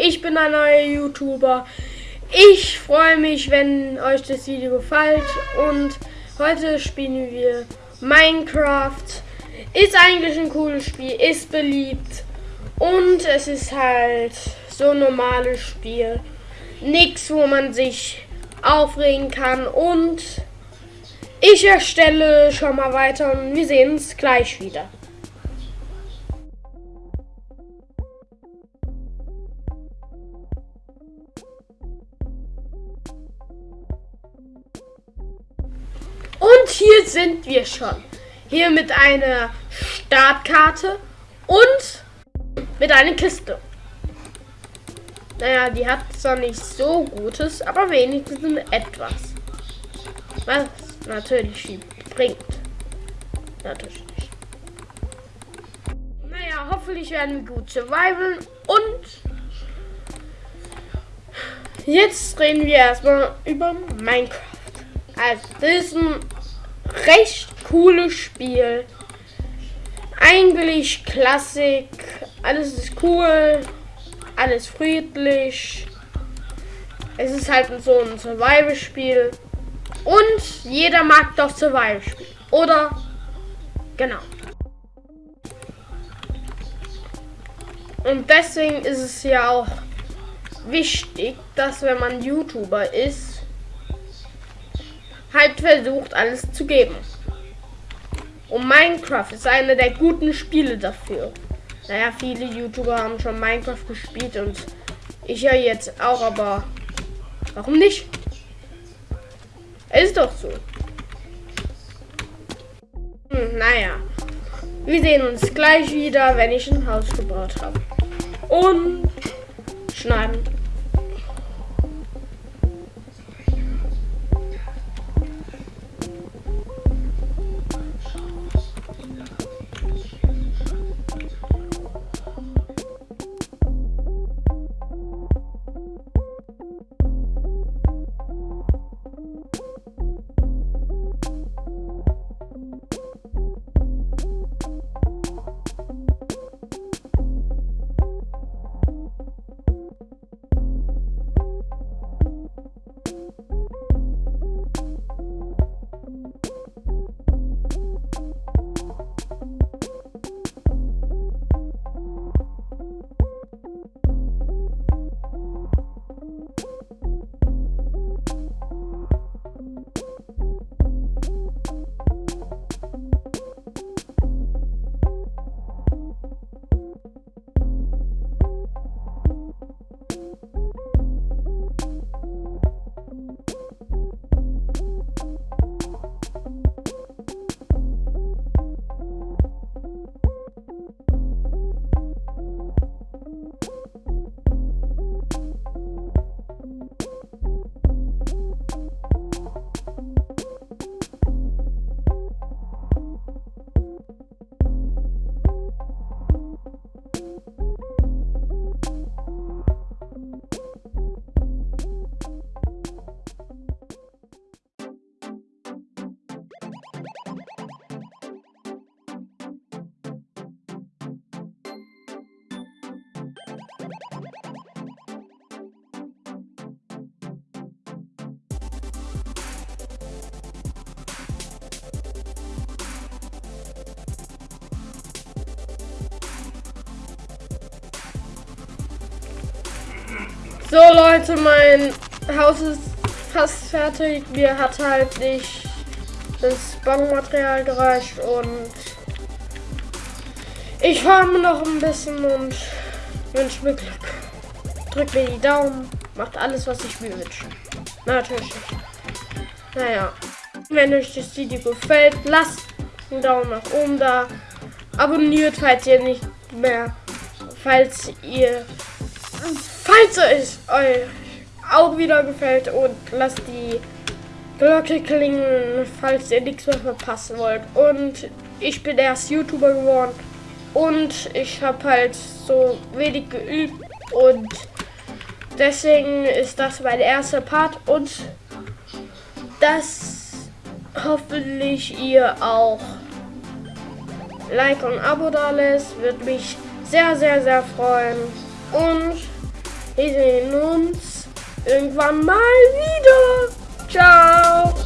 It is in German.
ein neuer YouTuber. Ich freue mich, wenn euch das Video gefällt und heute spielen wir Minecraft. Ist eigentlich ein cooles Spiel, ist beliebt und es ist halt so ein normales Spiel. Nichts, wo man sich aufregen kann und ich erstelle schon mal weiter und wir sehen uns gleich wieder. Hier sind wir schon. Hier mit einer Startkarte und mit einer Kiste. Naja, die hat zwar nicht so Gutes, aber wenigstens etwas. Was natürlich viel bringt. Natürlich nicht. Naja, hoffentlich werden wir gut survivalen und jetzt reden wir erstmal über Minecraft. Also, das ist ein recht cooles Spiel. Eigentlich Klassik. Alles ist cool. Alles friedlich. Es ist halt so ein Survival-Spiel. Und jeder mag doch Survival-Spiel. Oder? Genau. Und deswegen ist es ja auch wichtig, dass wenn man YouTuber ist, halt versucht, alles zu geben. Und Minecraft ist einer der guten Spiele dafür. Naja, viele YouTuber haben schon Minecraft gespielt und ich ja jetzt auch, aber warum nicht? Ist doch so. Hm, naja. Wir sehen uns gleich wieder, wenn ich ein Haus gebaut habe. Und schneiden. So Leute, mein Haus ist fast fertig. Mir hat halt nicht das Baumaterial gereicht und ich farme noch ein bisschen und wünsche mir Glück. Drückt mir die Daumen, macht alles, was ich mir wünsche. Natürlich. Naja, wenn euch das Video gefällt, lasst einen Daumen nach oben da. Abonniert, falls ihr nicht mehr, falls ihr falls es euch auch wieder gefällt und lasst die Glocke klingen, falls ihr nichts mehr verpassen wollt. Und ich bin erst YouTuber geworden und ich habe halt so wenig geübt und deswegen ist das mein erster Part und das hoffentlich ihr auch Like und Abo da lässt, würde mich sehr, sehr, sehr freuen. Und wir sehen uns irgendwann mal wieder. Ciao.